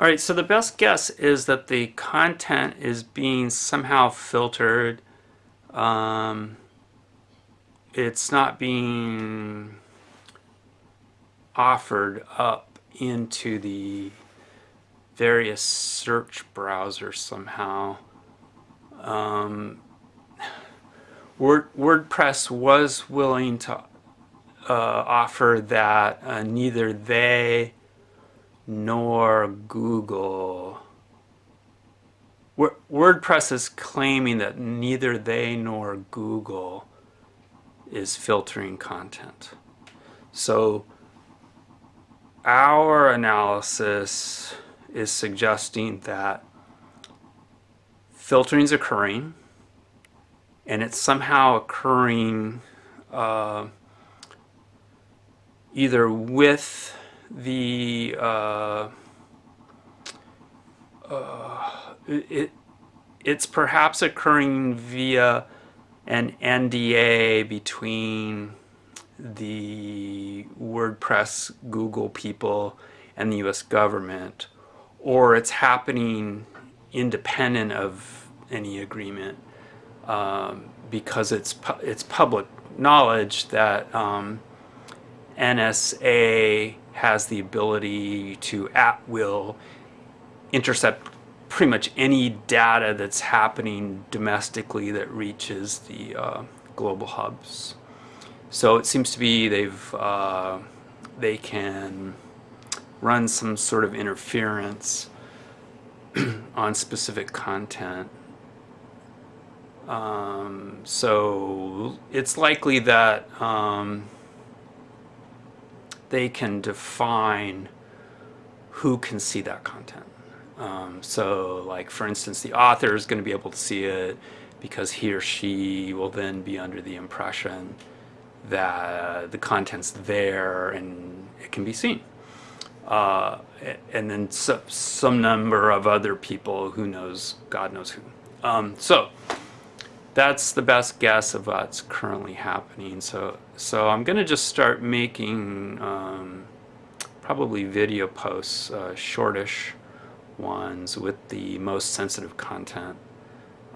All right, so the best guess is that the content is being somehow filtered. Um, it's not being offered up into the various search browsers somehow. Um, Word, WordPress was willing to uh, offer that uh, neither they nor Google. WordPress is claiming that neither they nor Google is filtering content. So our analysis is suggesting that filtering is occurring and it's somehow occurring uh, either with the uh, uh, it it's perhaps occurring via an NDA between the WordPress Google people and the US government or it's happening independent of any agreement um, because it's pu it's public knowledge that um, NSA has the ability to at will intercept pretty much any data that's happening domestically that reaches the uh, global hubs. So it seems to be they've uh, they can run some sort of interference on specific content. Um, so it's likely that um, they can define who can see that content. Um, so like for instance the author is going to be able to see it because he or she will then be under the impression that the content's there and it can be seen. Uh, and then so, some number of other people who knows, God knows who. Um, so that's the best guess of what's currently happening. So, so I'm going to just start making um, probably video posts, uh, shortish ones with the most sensitive content,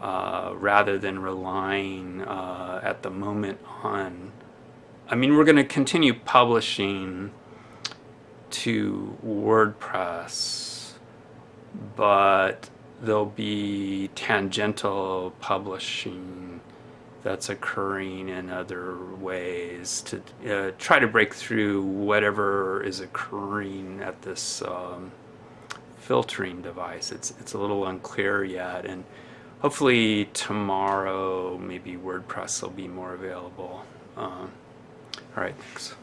uh, rather than relying uh, at the moment on. I mean, we're going to continue publishing to WordPress, but there'll be tangential publishing that's occurring in other ways to uh, try to break through whatever is occurring at this um, filtering device. It's, it's a little unclear yet and hopefully tomorrow maybe WordPress will be more available. Um, all right, thanks.